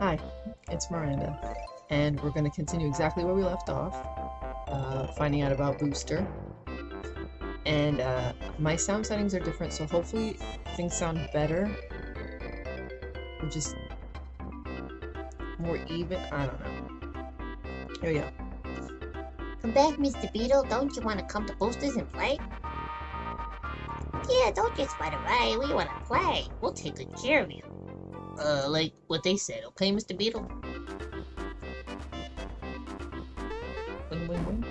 Hi, it's Miranda, and we're going to continue exactly where we left off, uh, finding out about Booster. And uh, my sound settings are different, so hopefully things sound better. Or just more even. I don't know. Here we go. Come back, Mr. Beetle. Don't you want to come to Boosters and play? Yeah, don't just run away. We want to play. We'll take good care of you. Uh, like what they said, okay, Mr. Beetle? Wing, wing, wing.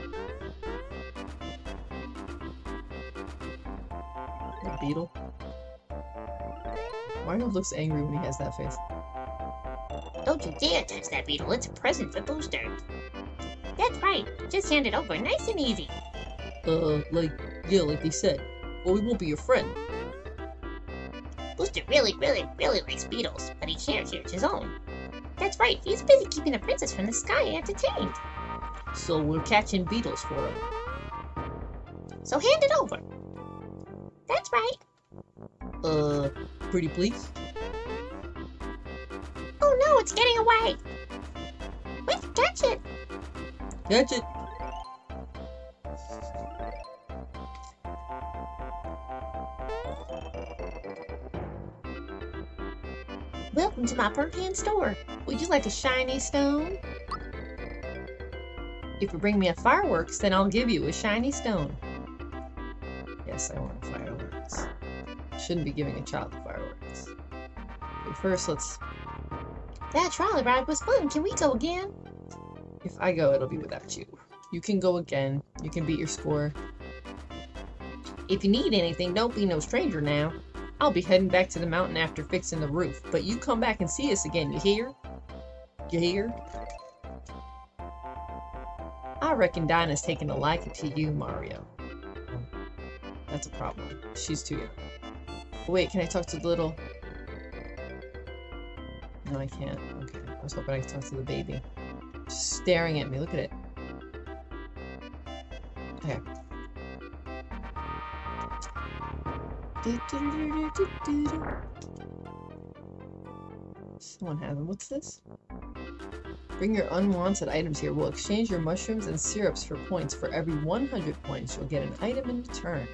The beetle. Mario looks angry when he has that face. Don't you dare touch that beetle. It's a present for Booster. That's right. Just hand it over, nice and easy. Uh, like, yeah, like they said. Well, we won't be your friend. Booster really, really, really likes beetles, but he can't catch his own. That's right. He's busy keeping the princess from the sky entertained. So we're catching beetles for him. So hand it over. That's right. Uh, pretty please? Oh no, it's getting away. Quick, catch it. Catch it! Welcome to my Perkan store. Would you like a shiny stone? If you bring me a fireworks, then I'll give you a shiny stone. Yes, I want fireworks. Shouldn't be giving a child fireworks. But first, let's. That trolley ride was fun. Can we go again? If I go, it'll be without you. You can go again. You can beat your score. If you need anything, don't be no stranger now. I'll be heading back to the mountain after fixing the roof, but you come back and see us again, you hear? You hear? I reckon Dyna's taking a liking to you, Mario. That's a problem. She's too young. Wait, can I talk to the little... No, I can't. Okay. I was hoping I could talk to the baby. Just staring at me. Look at it. Someone has them. What's this? Bring your unwanted items here. We'll exchange your mushrooms and syrups for points. For every 100 points, you'll get an item in return.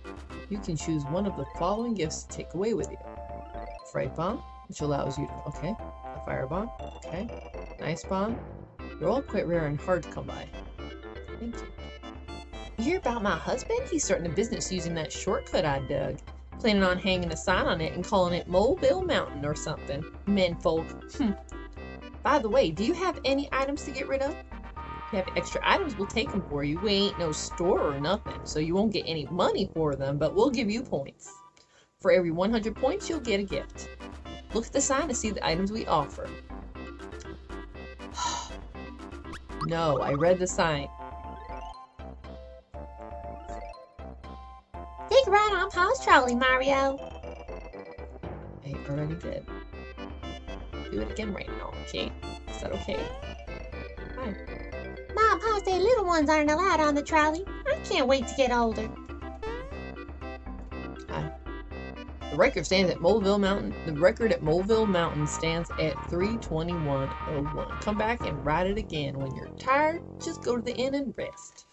You can choose one of the following gifts to take away with you. Fright Bomb, which allows you to... Okay. A Fire Bomb. Okay. Nice Bomb. They're all quite rare and hard to come by. Thank you. You hear about my husband? He's starting a business using that shortcut I dug. Planning on hanging a sign on it and calling it Moleville Mountain or something. Menfolk. Hmm. By the way, do you have any items to get rid of? If you have extra items, we'll take them for you. We ain't no store or nothing, so you won't get any money for them, but we'll give you points. For every 100 points, you'll get a gift. Look at the sign to see the items we offer. no, I read the sign. Ride on Paul's trolley, Mario. I already did. Do it again right now, okay? Is that okay? Hi. Mom, Pa say little ones aren't allowed on the trolley. I can't wait to get older. Hi. The record stands at Moleville Mountain. The record at Moleville Mountain stands at 321.01. Come back and ride it again. When you're tired, just go to the inn and rest.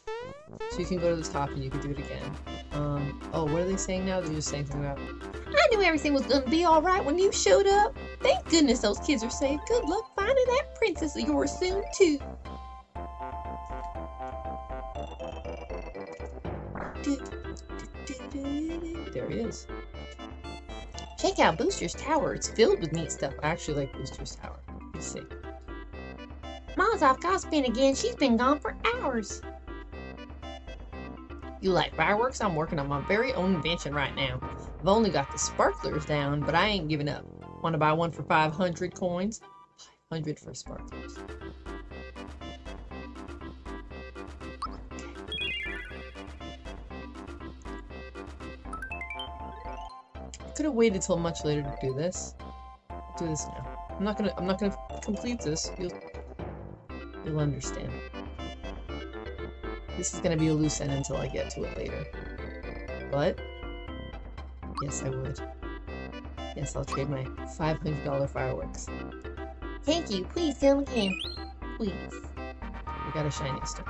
So you can go to the top and you can do it again. Um, oh, what are they saying now? They're just saying something about... I knew everything was gonna be alright when you showed up. Thank goodness those kids are safe. Good luck finding that princess of yours soon, too. There he is. Check out Booster's Tower. It's filled with neat stuff. I actually like Booster's Tower. Let's see. Mom's off gossiping again. She's been gone for hours. You like fireworks? I'm working on my very own invention right now. I've only got the sparklers down, but I ain't giving up. Want to buy one for 500 coins? 500 for sparklers. Could have waited till much later to do this. I'll do this now. I'm not gonna. I'm not gonna complete this. You'll. You'll understand. This is gonna be a loose end until I get to it later. But yes, I would. Yes, I'll trade my $500 fireworks. Thank you. Please film again. Please. We got a shiny star.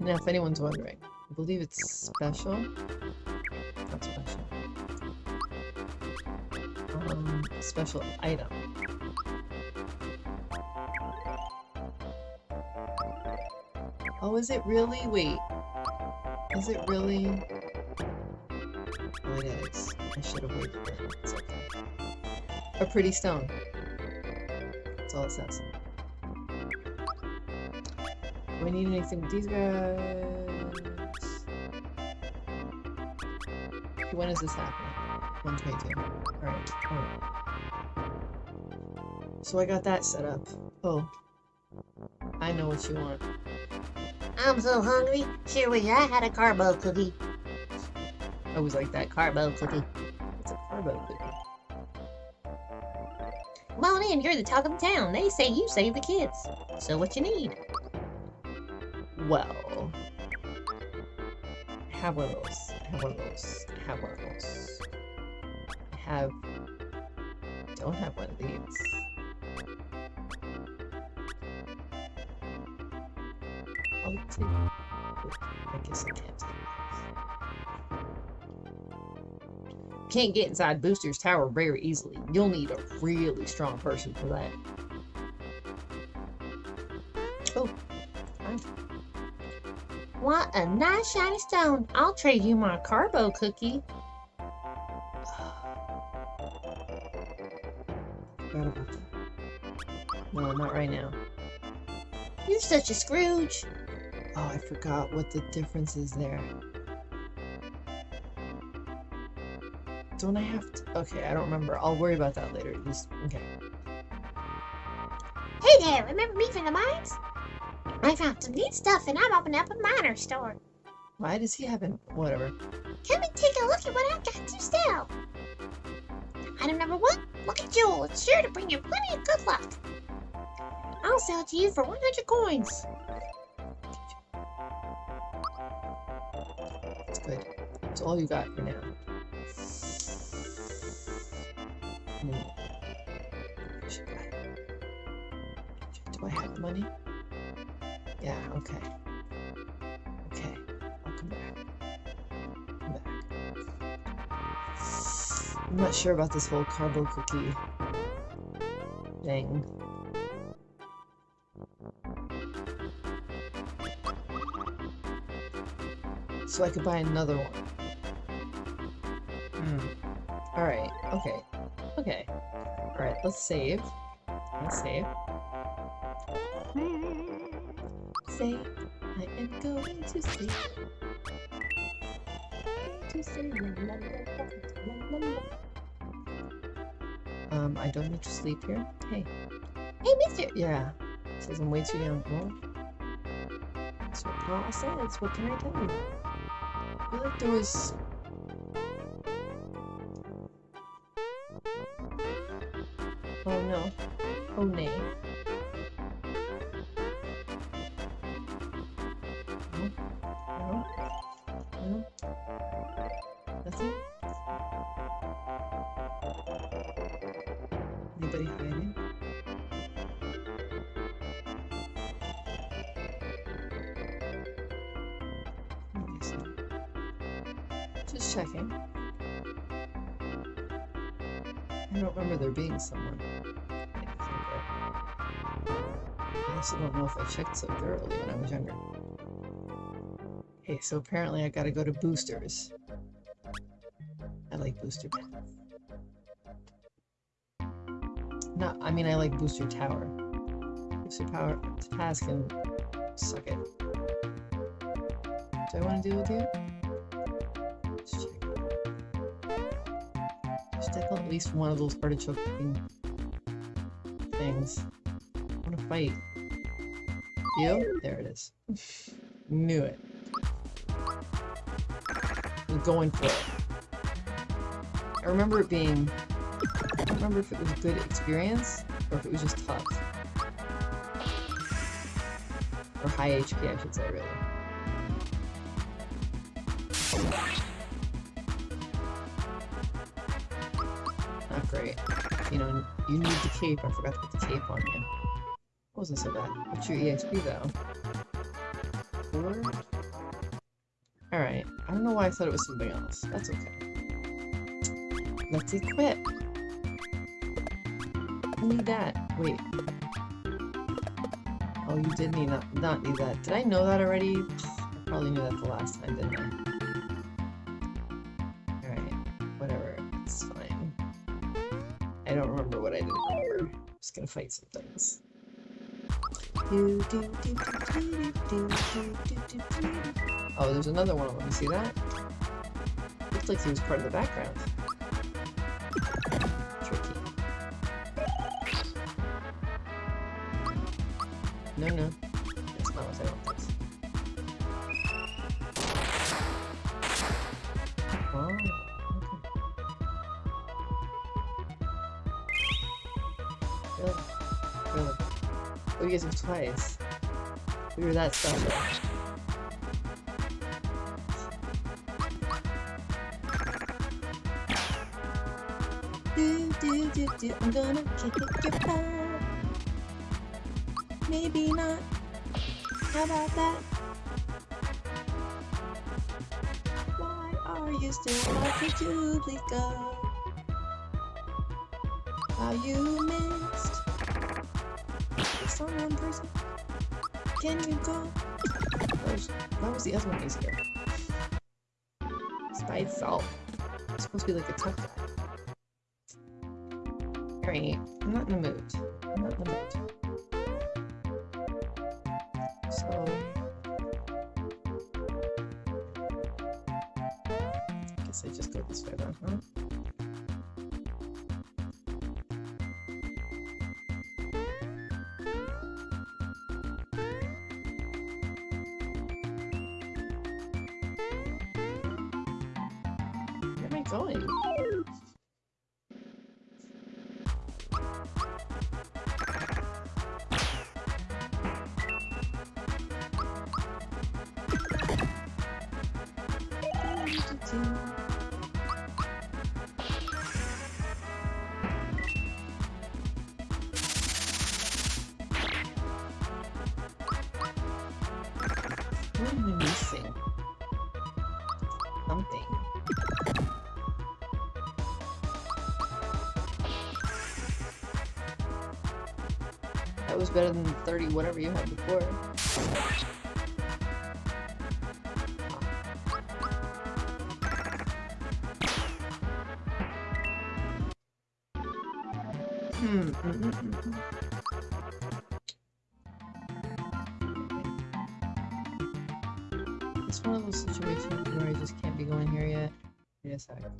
Now, if anyone's wondering, I believe it's special. Not special. Um, special item. Oh, is it really? Wait. Is it really? Oh, it is. I should have waited. It's okay. A pretty stone. That's all it says. I need anything with these guys? When is this happening? 122. Alright, alright. So I got that set up. Oh. I know what you want. I'm so hungry. Sure wish I had a carbo cookie. I was like that Carbo cookie. It's a carbo cookie. Come on in. You're the talk of the town. They say you save the kids. So what you need? Well, have one of those. Have one of those. Have one of those. I have. Don't have one of these. I guess I can't. Can't get inside Booster's tower very easily. You'll need a really strong person for that. Oh. What a nice shiny stone. I'll trade you my carbo cookie. No, not right now. You're such a Scrooge. Oh, I forgot what the difference is there. Don't I have to? Okay, I don't remember. I'll worry about that later. Just okay. Hey there, remember me from the mines? I found some neat stuff and I'm opening up a miner store. Why does he have an whatever? Come and take a look at what I've got to sell. Item number one, Lucky Jewel. It's sure to bring you plenty of good luck. I'll sell it to you for 100 coins. That's all you got for now. Do I have money? Yeah. Okay. Okay. I'll come back. Come back. I'm not sure about this whole carbo cookie thing. So I could buy another one. Let's save. Let's save. Save. I am going to la. Um, I don't need to sleep here. Hey. Hey, mister. Yeah. Says I'm way too young. Well, that's what Paul says. What can I tell you? I feel like there was. Oh no. Oh nay. So thoroughly when I was younger. Okay, so apparently I gotta go to boosters. I like booster pets. No, I mean I like booster tower. Booster power task can suck it. Do I want to deal with you? Let's check. There's definitely at least one of those artichoke things. I want to fight. You? There it is. Knew it. I'm going for it. I remember it being. I don't remember if it was a good experience or if it was just tough. Or high HP, I should say, really. not great. You know, you need the cape. I forgot to put the cape on you. Wasn't so bad. What's your EXP though? Alright. I don't know why I thought it was something else. That's okay. Let's equip. Need that. Wait. Oh, you did need not, not need that. Did I know that already? I probably knew that the last time, didn't I? Alright. Whatever. It's fine. I don't remember what I. I'm just gonna fight some things. Oh, there's another one of them. See that? Looks like he was part of the background. Tricky. No, no. Guys. We were that special. Do, do, do, do. I'm gonna kick it your butt. Maybe not. How about that? Why are you still watching Julie go? Are you missed? One person? Can you go? Why was, why was the other one easier? It's by itself. It's supposed to be like a tough guy. Alright, I'm not in the mood. What am I missing? Something. That was better than 30 whatever you had before. Wait.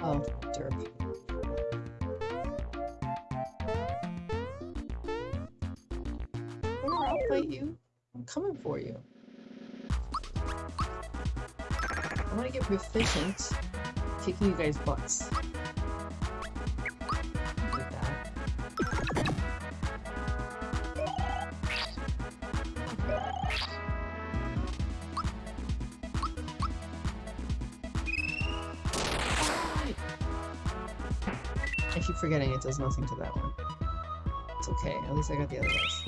Oh, derp. I'll fight you. I'm coming for you. Want to get proficient kicking you guys' butts. I keep forgetting it does nothing to that one. It's okay, at least I got the other guys.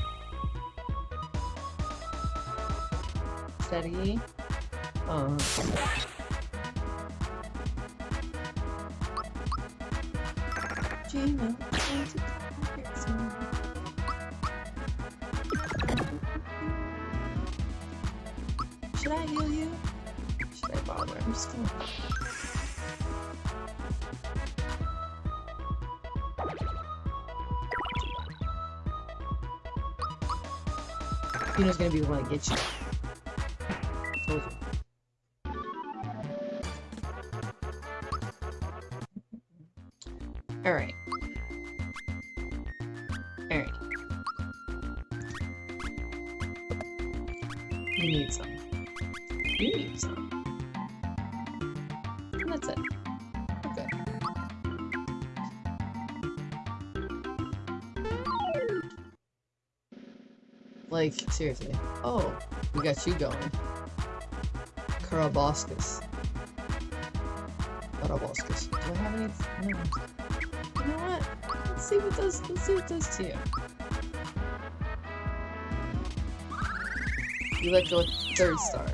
Steady. Uh, Geno, going to target soon. Should I heal you? Should I bother? I'm just gonna. Geno's gonna be the one that gets you. Seriously. Oh, we got you going. Carroboscis. Carroboscis. Do I have any? No. You know what? Let's see what does. Let's see what does to you. You let go third star.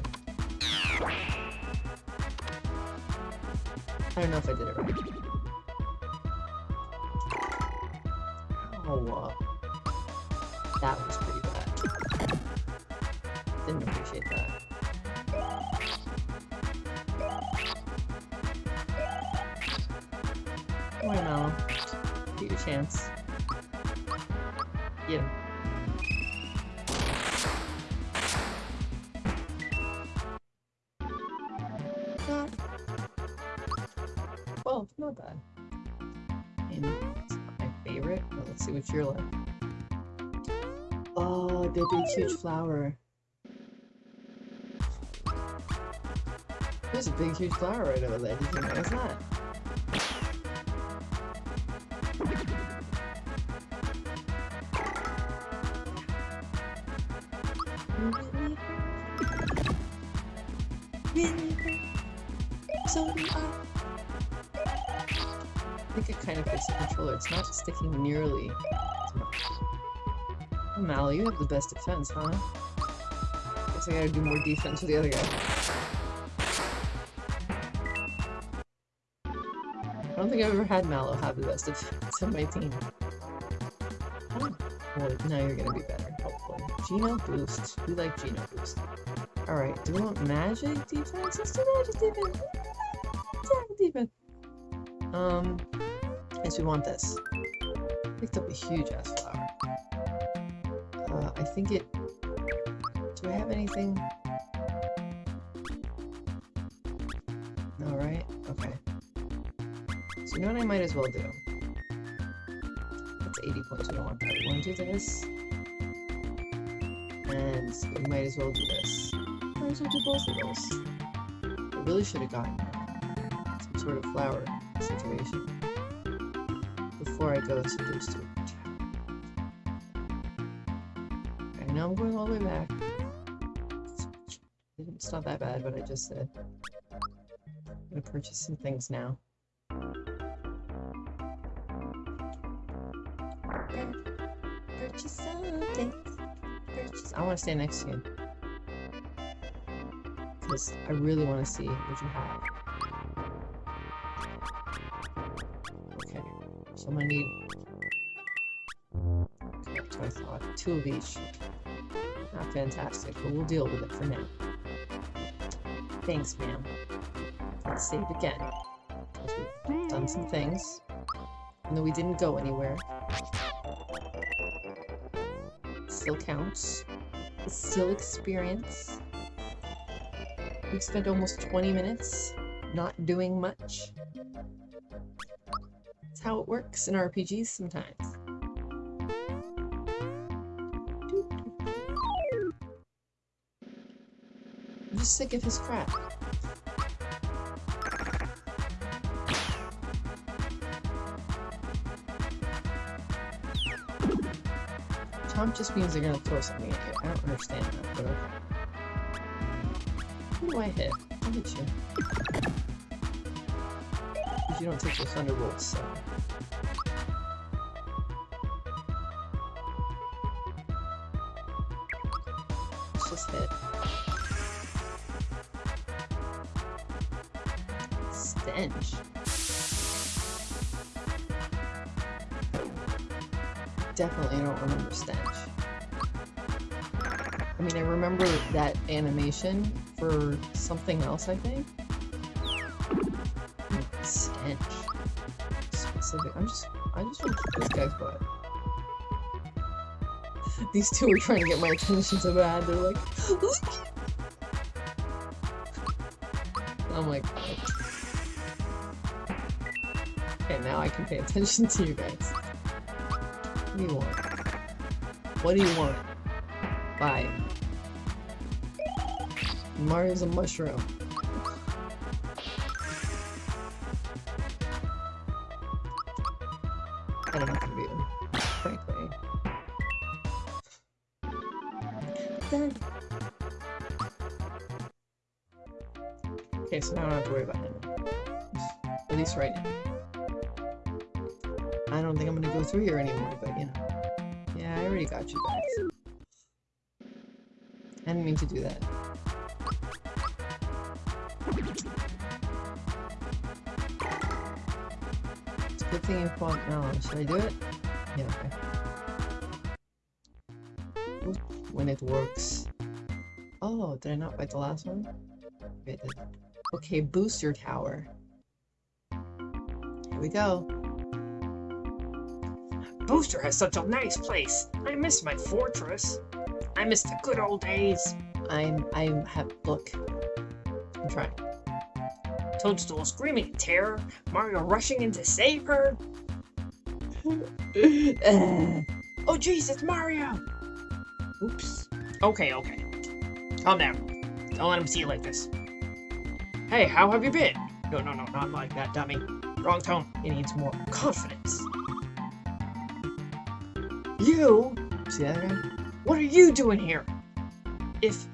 I don't know if I did it right. Oh, uh, that was pretty. Appreciate that. Mallow. Get your chance. Him. Hmm. Well, oh, not bad. And it's my favorite, but let's see what you're like. Oh, the big huge flower. Big huge flower right over there. You that? Really. So I. Think it kind of fits the controller. It's not sticking nearly as much. Mal, you have the best defense, huh? Guess I gotta do more defense with the other guy. I don't think I've ever had Mallow have the best of, on my team. Oh, well, now you're gonna be better, hopefully. Geno boost. We like Geno boost. Alright, do we want magic defense? Let's do magic defense. Let's defense. Um, yes, we want this. Picked up a huge ass flower. Uh, I think it. Do I have anything? As well do? That's 80 points. We don't want that. We want to do this. And we might as well do this. Might as well do both of those. I really should have gotten some sort of flower situation before I go to those two. I know I'm going all the way back. It's not that bad, what I just said. I'm gonna purchase some things now. I want to stand next to you. Because I really want to see what you have. Okay. So I'm gonna need. Okay, thought. Two of each. Not fantastic, but we'll deal with it for now. Thanks, ma'am. Let's save again. 'cause we've done some things. And then we didn't go anywhere. Still counts. It's still experience. We've spent almost 20 minutes not doing much. That's how it works in RPGs sometimes. I'm just sick of his crap. Chomp just means they're gonna throw something at you. I don't understand that, but okay. Who do I hit? I'll hit you. Because you don't take the thunderbolts, so. Remember Stench. I mean, I remember that animation for something else, I think. Hmm, Stench. Specific. I'm just, I just want to kick this guy's butt. These two are trying to get my attention so bad. They're like, I'm like, okay, now I can pay attention to you guys. What do you want? What do you want? Bye. Mario's a mushroom. I don't what to do, frankly. Okay, so now I don't have to worry about him. At least right now. I don't think I'm gonna go through here anymore, but you know. Already got you guys. I didn't mean to do that. It's a good thing you fought now. Should I do it? Yeah, okay. When it works. Oh, did I not fight the last one? Okay, booster tower. Here we go. Booster has such a nice place. I miss my fortress. I miss the good old days. I'm I'm have look. I'm trying. Toadstool screaming in terror, Mario rushing in to save her. Uh, Oh jeez, it's Mario! Oops. Okay, okay. Calm down. Don't let him see you like this. Hey, how have you been? No, no, no, not like that, dummy. Wrong tone. He needs more confidence. You? See that guy? What are you doing here? If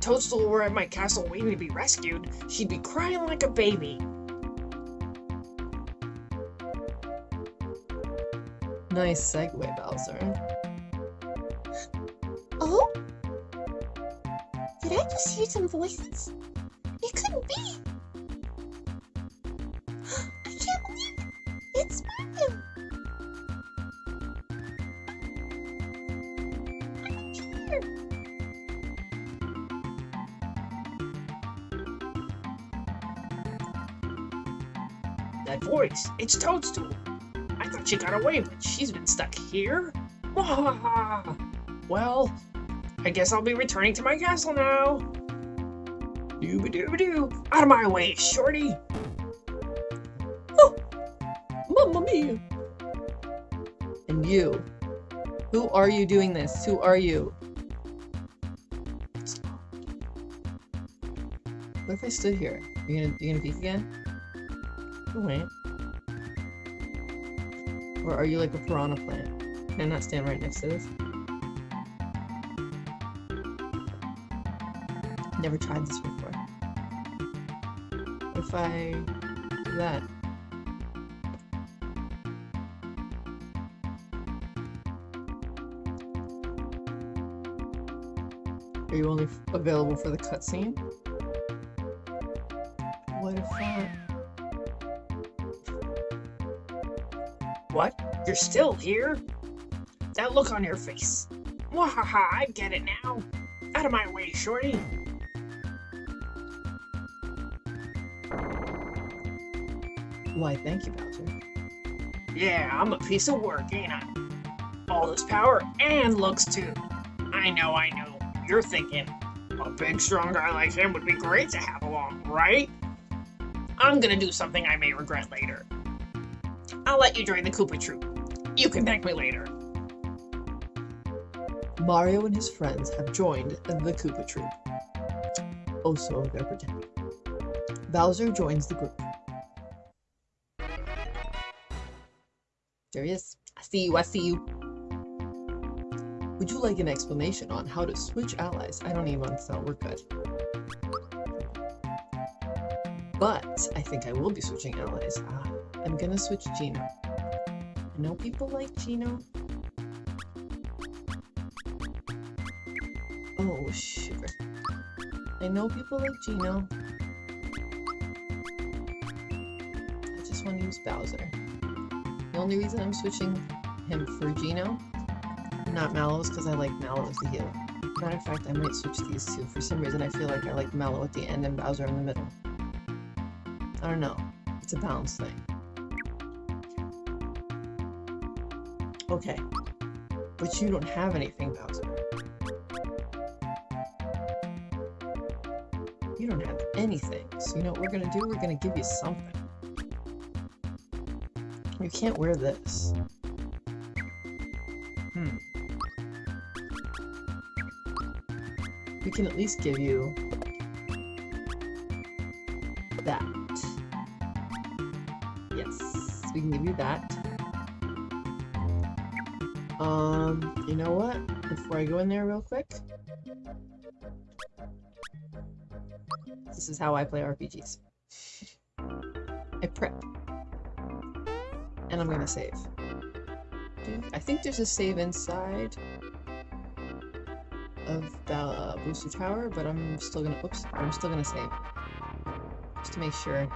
Toadstool were at my castle waiting to be rescued, she'd be crying like a baby. Nice segue, Bowser. Oh? Did I just hear some voices? It couldn't be. It's Toadstool. I thought she got away, but she's been stuck here. Well, I guess I'll be returning to my castle now. Dooba dooba doo. Out of my way, shorty. Oh, mamma mia! And you? Who are you doing this? Who are you? What if I stood here? You gonna you gonna peek again? Oh, wait. Or are you like a piranha plant? Can I not stand right next to this? Never tried this before. If I do that? Are you only available for the cutscene? You're still here? That look on your face. Wahaha, I get it now. Out of my way, shorty. Why, thank you, Bowser. Yeah, I'm a piece of work, ain't I? All this power and looks too. I know, I know. You're thinking, a big, strong guy like him would be great to have along, right? I'm gonna do something I may regret later. I'll let you join the Koopa Troop. You can thank me later. Mario and his friends have joined the Koopa Troop. Also, so they're pretending. Bowser joins the group. There he is. I see you, I see you. Would you like an explanation on how to switch allies? I don't even understand. We're good. But I think I will be switching allies. Ah, I'm gonna switch Geno. I know people like Geno. Oh, sugar. I know people like Geno. I just want to use Bowser. The only reason I'm switching him for Geno, not Mallow, is because I like Mallow as the healer. Matter of fact, I might switch these two. For some reason, I feel like I like Mallow at the end and Bowser in the middle. I don't know. It's a balance thing. Okay. But you don't have anything, Bowser. You don't have anything. So you know what we're gonna do? We're gonna give you something. You can't wear this. Hmm. We can at least give you you know what? before I go in there real quick. This is how I play RPGs. I prep. And I'm gonna save. I think there's a save inside of the booster tower, but I'm still gonna oops, I'm still gonna save. Just to make sure.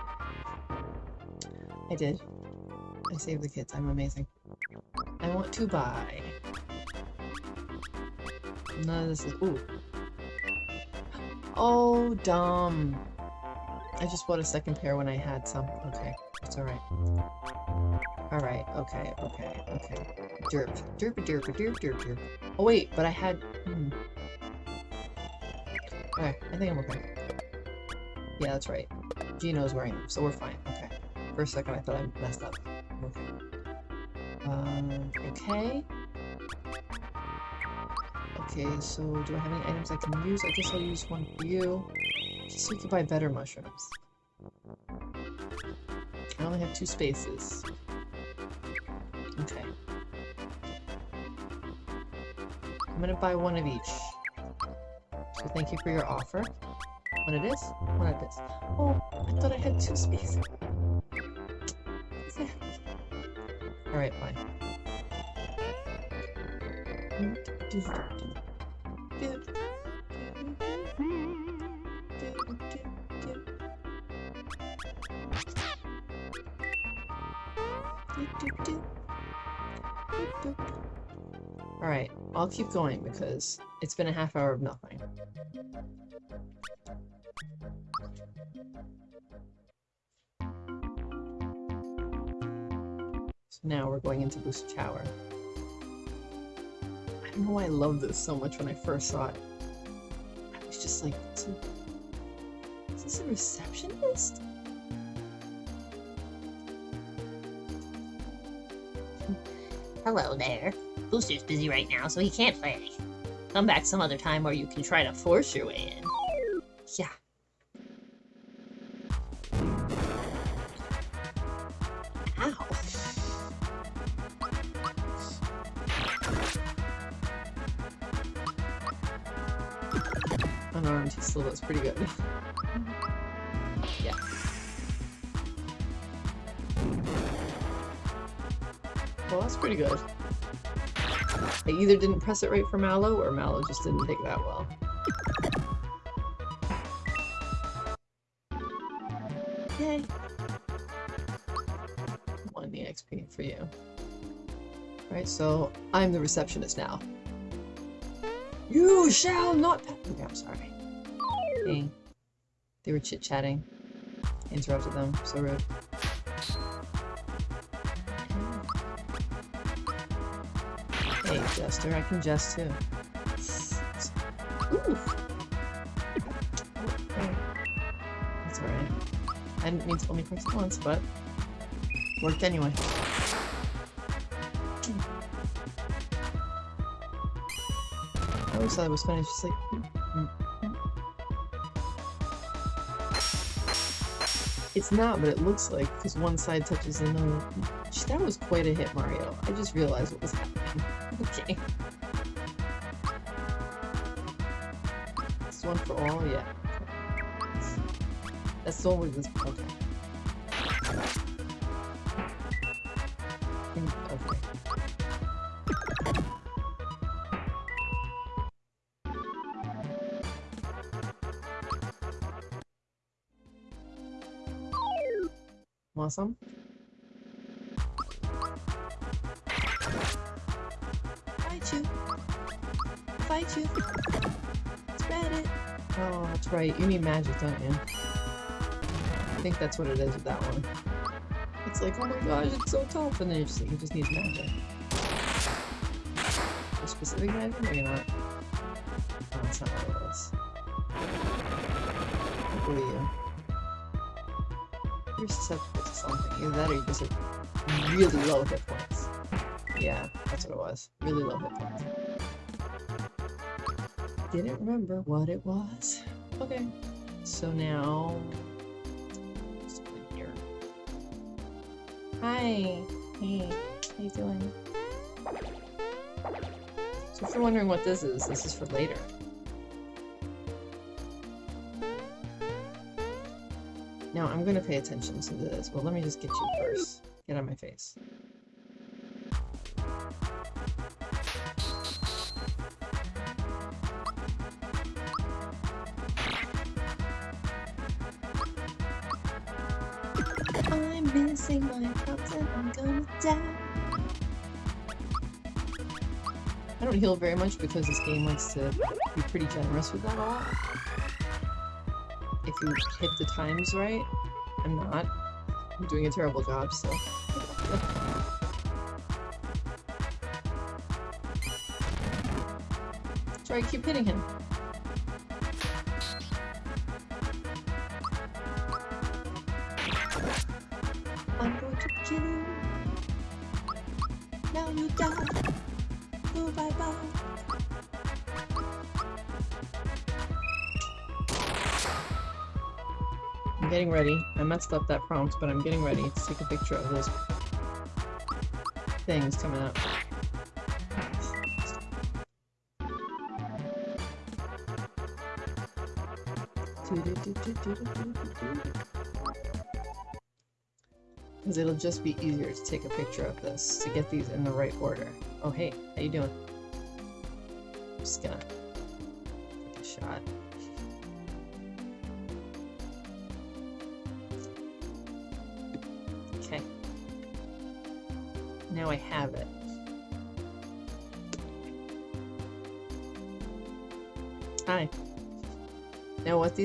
I did. I saved the kids. I'm amazing. I want to buy. Of this is ooh. Oh dumb. I just bought a second pair when I had some. Okay, it's alright. Alright, okay, okay, okay. Derp. Derp derp derp derp derp. Oh wait, but I had hmm. Okay, I think I'm okay. Yeah, that's right. Geno's wearing them, so we're fine. Okay. For a second I thought I messed up. Okay. Um, okay. Okay, so do I have any items I can use? I guess I'll use one for you. Just so you can buy better mushrooms. I only have two spaces. Okay. I'm gonna buy one of each. So thank you for your offer. One of this, one of this. Oh, I thought I had two spaces. Alright, fine. I'll keep going because it's been a half hour of nothing. So now we're going into Booster Tower. I don't know why I loved this so much when I first saw it. I was just like, is this a receptionist? Hello there. Booster's busy right now, so he can't play. Come back some other time or you can try to force your way in. Either didn't press it right for Mallow, or Mallow just didn't take that well. Yay! One EXP for you. Alright, so I'm the receptionist now. You shall not Okay, I'm sorry. Hey. They were chit-chatting. Interrupted them. So rude. Jester, I can jest too. Ooh. That's alright. I didn't mean to only press once, but worked anyway. I always thought it was funny, it's just like... It's not, but it looks like, because one side touches another. That was quite a hit, Mario. I just realized what was The this. Okay. Mm, Okay. Want some? Fight you. Fight you. Spread it. Oh, that's right. You need magic, don't you? I think that's what it is with that one. It's like, oh my gosh, it's so tough, and then you just just need magic. A specific magic, maybe not. No, that's not what it was. Who are you? You're susceptible to something. Either that or you just have really low hit points. Yeah, that's what it was. Really low hit points. Didn't remember what it was. Okay. So now... Hi. Hey. How you doing? So if you're wondering what this is, this is for later. Now I'm gonna pay attention to this, but let me just get you first. Get on my face. Heal very much because this game likes to be pretty generous with that all. If you hit the times right, I'm not. I'm doing a terrible job still. Try keep hitting him. Getting ready. I messed up that prompt, but I'm getting ready to take a picture of those things coming up. Because it'll just be easier to take a picture of this to get these in the right order. Oh hey, how you doing?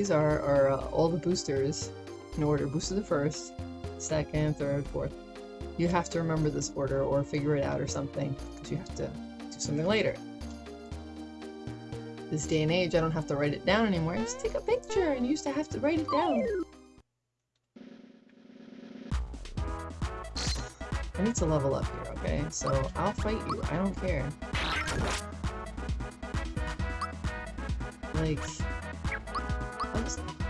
These are are uh, all the boosters in order. Booster the first, second, third, fourth. You have to remember this order or figure it out or something because you have to do something later. This day and age, I don't have to write it down anymore. I just take a picture and used to have to write it down. I need to level up here, okay? So I'll fight you. I don't care. Like,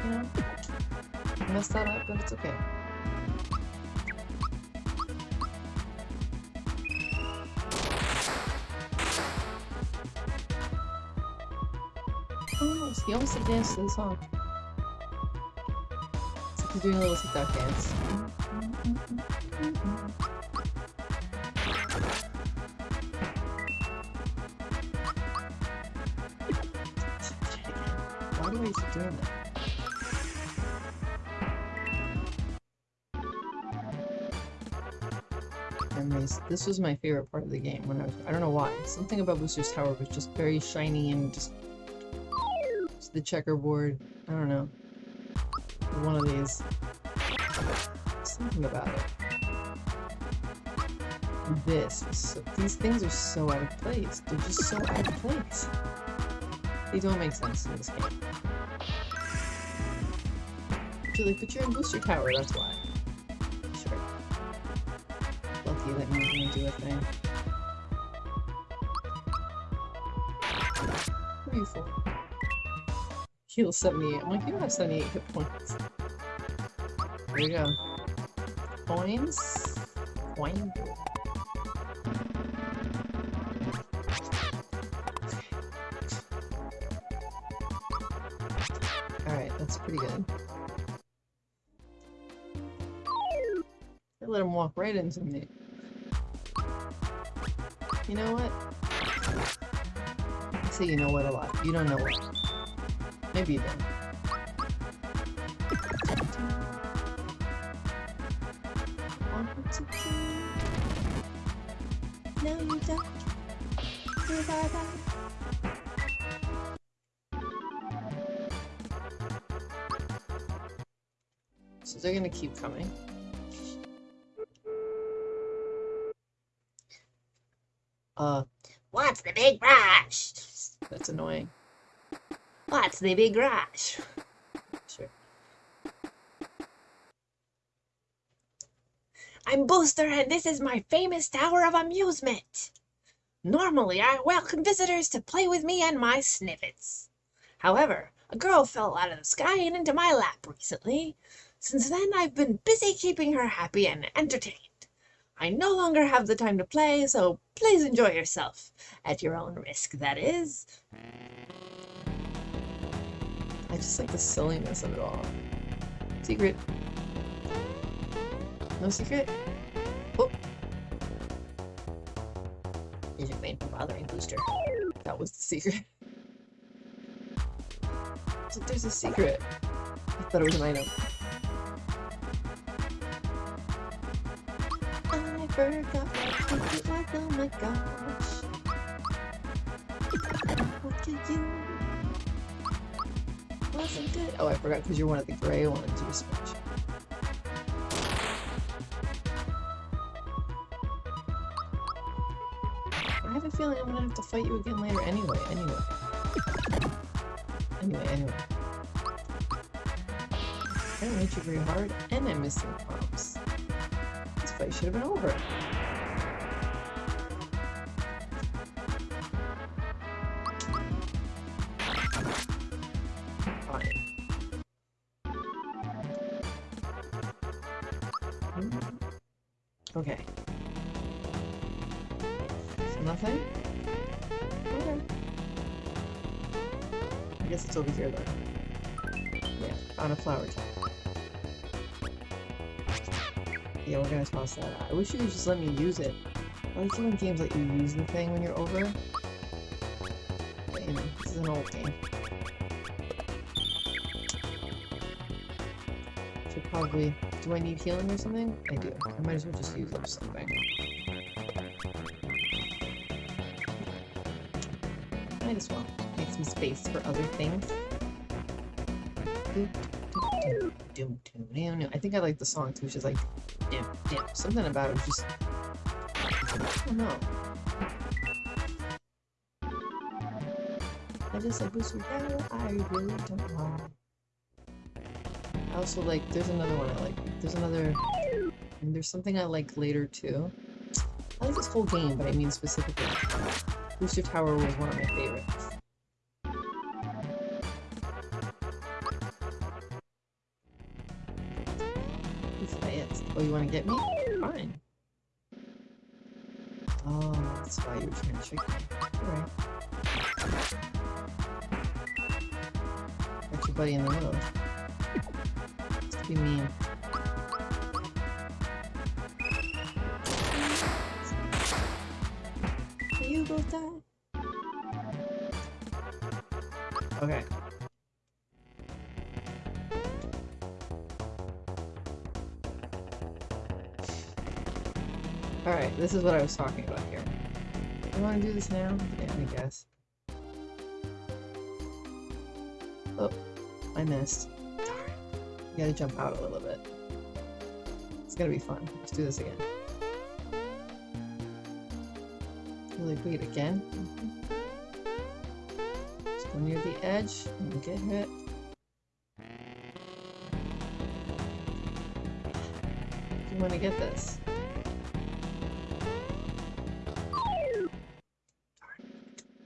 Mm-hmm. you know, messed that up, but it's okay. Oh. He almost danced to the song. It's he's doing a little TikTok dance. Mm-hmm. This was my favorite part of the game when I was. I don't know why. Something about Booster's Tower was just very shiny and just. The checkerboard. I don't know. One of these. Something about it. This. is So, these things are so out of place. They're just so out of place. They don't make sense in this game. Like, but you're in Booster Tower, that's why. Lucky that means me do a thing. Who are you for? Heal 78. I'm like, you don't have 78 hit points. There you go. Coins? Coin? Alright, that's pretty good. I let him walk right into me. You know what? I say you know what a lot. You don't know what. Maybe you don't. No, you don't. So they're gonna keep coming. The big rush? Sure. I'm Booster, and this is my famous Tower of Amusement. Normally, I welcome visitors to play with me and my Snifits. However, a girl fell out of the sky and into my lap recently. Since then, I've been busy keeping her happy and entertained. I no longer have the time to play, so please enjoy yourself. At your own risk, that is. I just like the silliness of it all. Secret. No secret? Oh. Is your pain bothering Booster? That was the secret. So there's a secret. I thought it was an item. I forgot my secret, oh my gosh. Look at you. Wasn't good. Oh, I forgot because you're one of the gray ones you switch. I have a feeling I'm gonna have to fight you again later anyway, anyway. Anyway, anyway. I don't hit you very hard, and I'm missing prompts. This fight should have been over. Okay. So nothing? Okay. I guess it's over here though. Yeah, on a flower top. Yeah, we're gonna toss that out. I wish you could just let me use it. I like when games let you use the thing when you're over. You know, this is an old game. Should probably... Do I need healing or something? I do. I might as well just use up something. Might as well. Make some space for other things. I think I like the song too. She's like, dim, dim. Something about it just. I don't know. I just like Battle. I really don't know. I also like. There's another one I like. There's another. And there's something I like later too. I like this whole game, but I mean specifically. Booster Tower was one of my favorites. Who's that? Oh, you want to get me? Fine. Oh, that's why you were trying to trick me. Alright. Got your buddy in the middle. Let's be mean. You both die. Okay. Alright, this is what I was talking about here. You want to do this now? Yeah, I guess. Oh, I missed. Darn. You gotta jump out a little bit. It's gonna be fun. Let's do this again. Really wait again. Just go near the edge and get hit. You want to get this?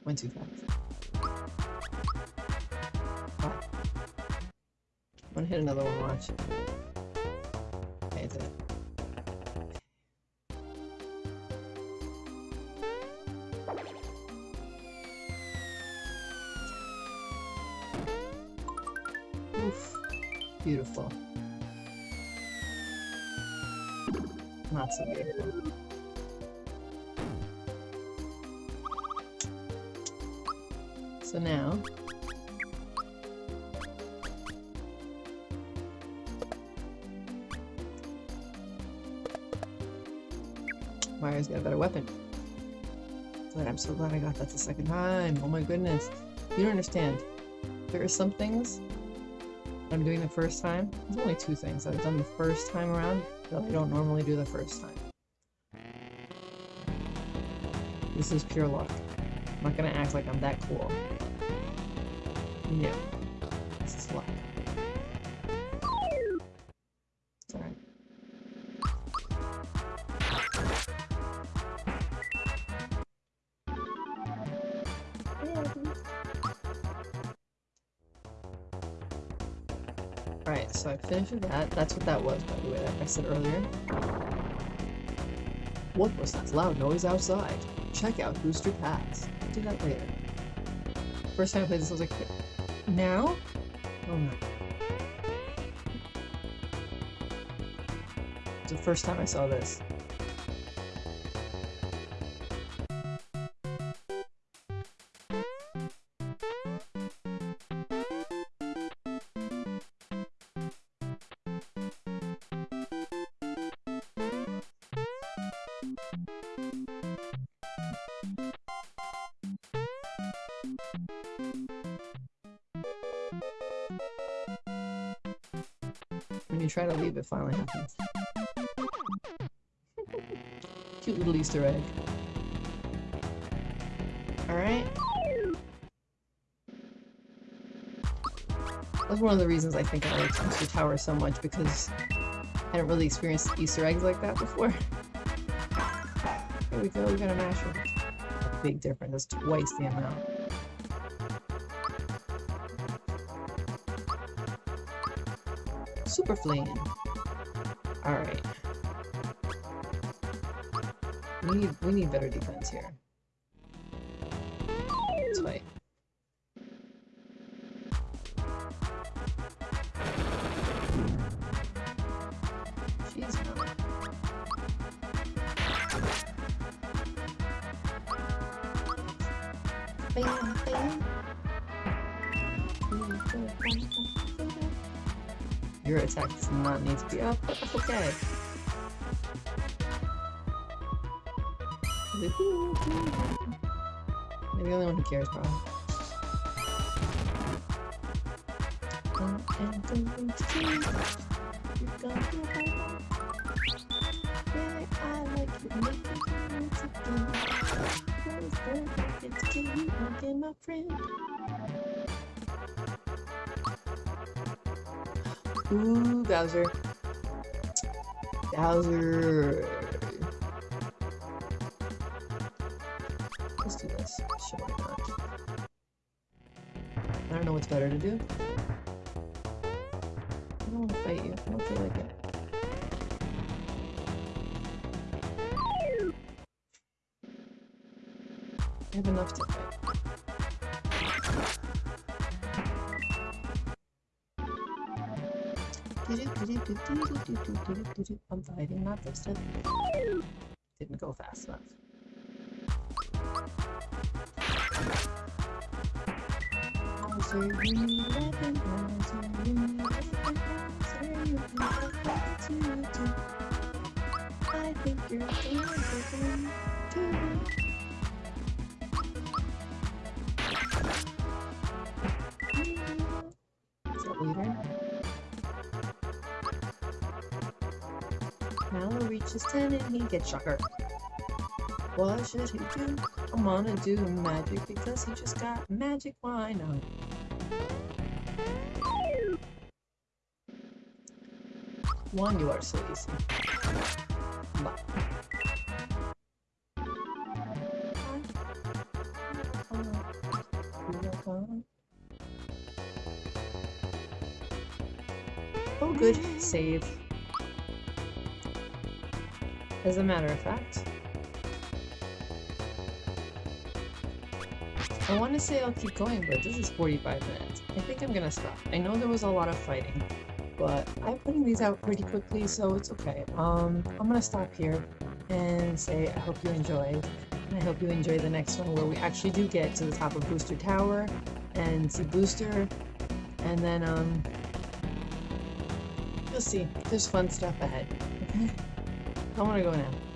Went too fast. I'm gonna hit another one, watch. So now, Mario's got a better weapon. But I'm so glad I got that the second time. Oh my goodness. You don't understand. There are some things I'm doing the first time. There's only two things I've done the first time around that I don't normally do the first time. This is pure luck. I'm not gonna act like I'm that cool. No. This is luck. That's what that was, by the way, like I said earlier. What was that loud noise outside? Check out Booster Pass. I'll do that later. First time I played this, I was like, now? Oh no. It's the first time I saw this. When you try to leave, it finally happens. Cute little Easter egg. Alright. That's one of the reasons I think I like Booster Tower so much, because I hadn't really experienced Easter eggs like that before. Here we go, we got a masher. Big difference, that's twice the amount. Super Flame. Alright. We need we need better defense here. Don't forget to kill you again, my friend. Ooh, Bowser. Bowser. Let's do this. Sure? I don't know what's better to do. I'm fighting, not this time. Didn't go fast enough. Bowser, you need Mallow reaches 10 and he gets shocker. What should he do? I'm gonna do magic because he just got magic. Why not? One, you are so easy. But. Oh, good. Save. As a matter of fact, I want to say I'll keep going, but this is 45 minutes. I think I'm gonna stop. I know there was a lot of fighting, but I'm putting these out pretty quickly, so it's okay. Um, I'm gonna stop here and say I hope you enjoyed, and I hope you enjoy the next one where we actually do get to the top of Booster Tower and see Booster, and then um, you'll see. There's fun stuff ahead. I'm gonna go now.